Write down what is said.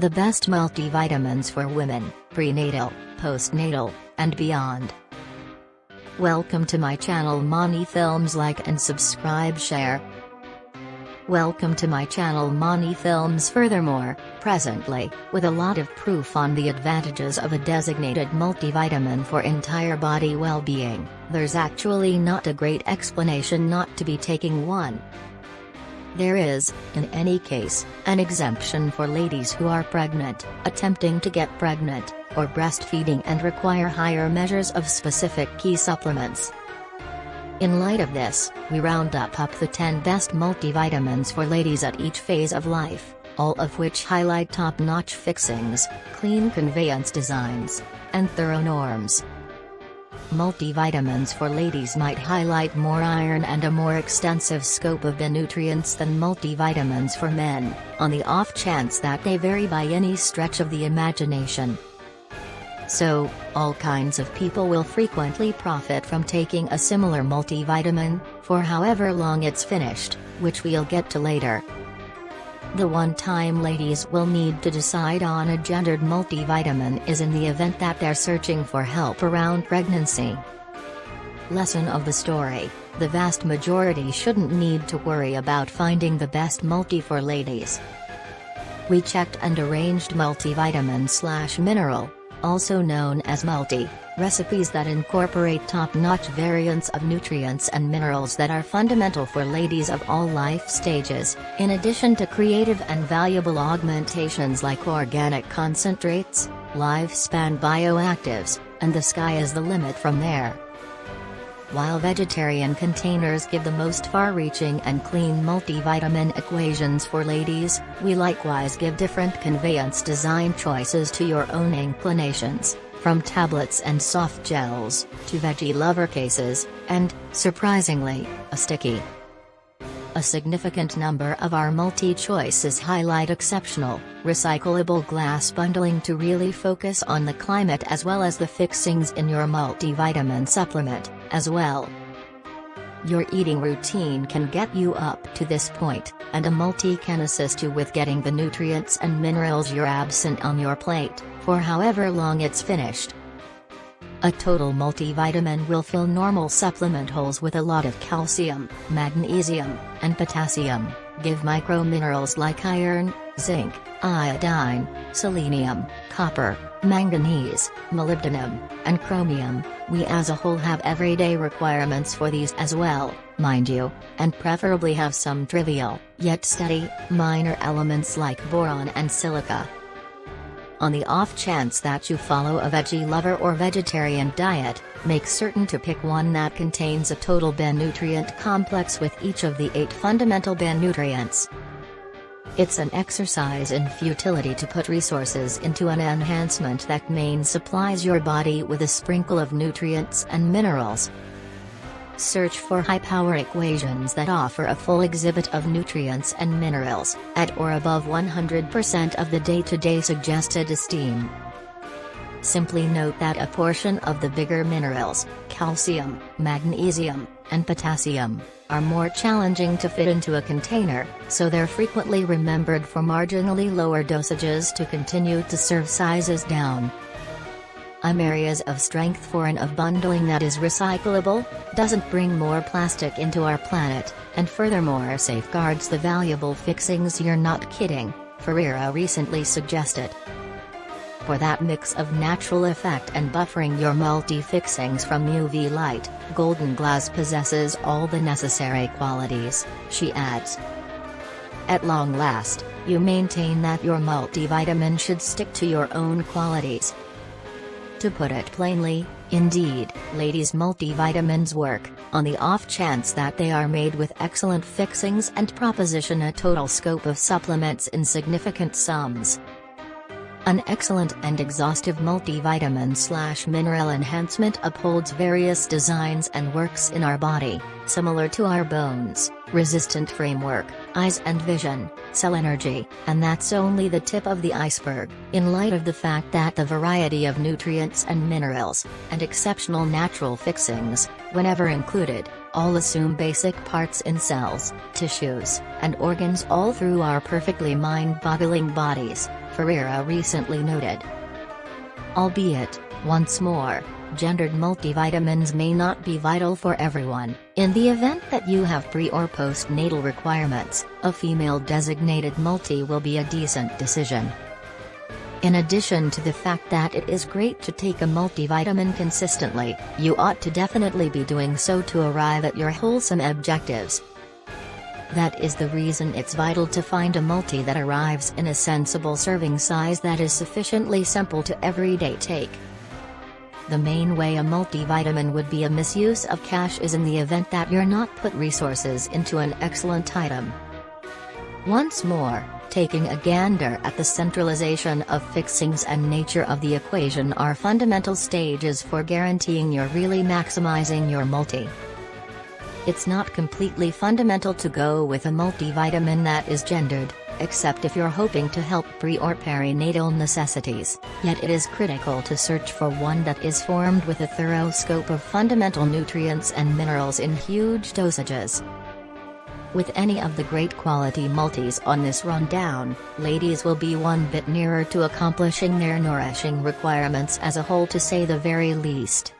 The best multivitamins for women, prenatal, postnatal, and beyond. Welcome to my channel Mani Films like and subscribe share. Welcome to my channel Mani Films furthermore, presently, with a lot of proof on the advantages of a designated multivitamin for entire body well-being, there's actually not a great explanation not to be taking one. There is, in any case, an exemption for ladies who are pregnant, attempting to get pregnant, or breastfeeding and require higher measures of specific key supplements. In light of this, we round up up the 10 best multivitamins for ladies at each phase of life, all of which highlight top-notch fixings, clean conveyance designs, and thorough norms. Multivitamins for ladies might highlight more iron and a more extensive scope of the nutrients than multivitamins for men, on the off chance that they vary by any stretch of the imagination. So, all kinds of people will frequently profit from taking a similar multivitamin, for however long it's finished, which we'll get to later. The one time ladies will need to decide on a gendered multivitamin is in the event that they're searching for help around pregnancy. Lesson of the story the vast majority shouldn't need to worry about finding the best multi for ladies. We checked and arranged multivitamin slash mineral, also known as multi, recipes that incorporate top-notch variants of nutrients and minerals that are fundamental for ladies of all life stages, in addition to creative and valuable augmentations like organic concentrates, lifespan bioactives, and the sky is the limit from there. While vegetarian containers give the most far-reaching and clean multivitamin equations for ladies, we likewise give different conveyance design choices to your own inclinations, from tablets and soft gels, to veggie lover cases, and, surprisingly, a sticky. A significant number of our multi-choices highlight exceptional, recyclable glass bundling to really focus on the climate as well as the fixings in your multivitamin supplement, as well. Your eating routine can get you up to this point, and a multi can assist you with getting the nutrients and minerals you're absent on your plate, for however long it's finished. A total multivitamin will fill normal supplement holes with a lot of calcium, magnesium, and potassium, give microminerals like iron, zinc, iodine, selenium, copper, manganese, molybdenum, and chromium. We as a whole have everyday requirements for these as well, mind you, and preferably have some trivial, yet steady, minor elements like boron and silica. On the off chance that you follow a veggie lover or vegetarian diet, make certain to pick one that contains a total Ben nutrient complex with each of the eight fundamental Ben nutrients. It's an exercise in futility to put resources into an enhancement that main supplies your body with a sprinkle of nutrients and minerals, Search for high-power equations that offer a full exhibit of nutrients and minerals, at or above 100% of the day-to-day -day suggested esteem. Simply note that a portion of the bigger minerals, calcium, magnesium, and potassium, are more challenging to fit into a container, so they're frequently remembered for marginally lower dosages to continue to serve sizes down. I'm areas of strength for an of bundling that is recyclable, doesn't bring more plastic into our planet, and furthermore safeguards the valuable fixings you're not kidding, Ferira recently suggested. For that mix of natural effect and buffering your multi-fixings from UV light, Golden Glass possesses all the necessary qualities, she adds. At long last, you maintain that your multivitamin should stick to your own qualities, to put it plainly, indeed, ladies' multivitamins work, on the off chance that they are made with excellent fixings and proposition a total scope of supplements in significant sums. An excellent and exhaustive multivitamin slash mineral enhancement upholds various designs and works in our body, similar to our bones, resistant framework, eyes and vision, cell energy, and that's only the tip of the iceberg, in light of the fact that the variety of nutrients and minerals, and exceptional natural fixings, whenever included, all assume basic parts in cells, tissues, and organs all through our perfectly mind-boggling bodies, Ferira recently noted. Albeit, once more, gendered multivitamins may not be vital for everyone. In the event that you have pre or postnatal requirements, a female designated multi will be a decent decision. In addition to the fact that it is great to take a multivitamin consistently, you ought to definitely be doing so to arrive at your wholesome objectives. That is the reason it's vital to find a multi that arrives in a sensible serving size that is sufficiently simple to everyday take. The main way a multivitamin would be a misuse of cash is in the event that you're not put resources into an excellent item. Once more, taking a gander at the centralization of fixings and nature of the equation are fundamental stages for guaranteeing you're really maximizing your multi. It's not completely fundamental to go with a multivitamin that is gendered, except if you're hoping to help pre or perinatal necessities, yet it is critical to search for one that is formed with a thorough scope of fundamental nutrients and minerals in huge dosages. With any of the great quality multis on this rundown, ladies will be one bit nearer to accomplishing their nourishing requirements as a whole to say the very least.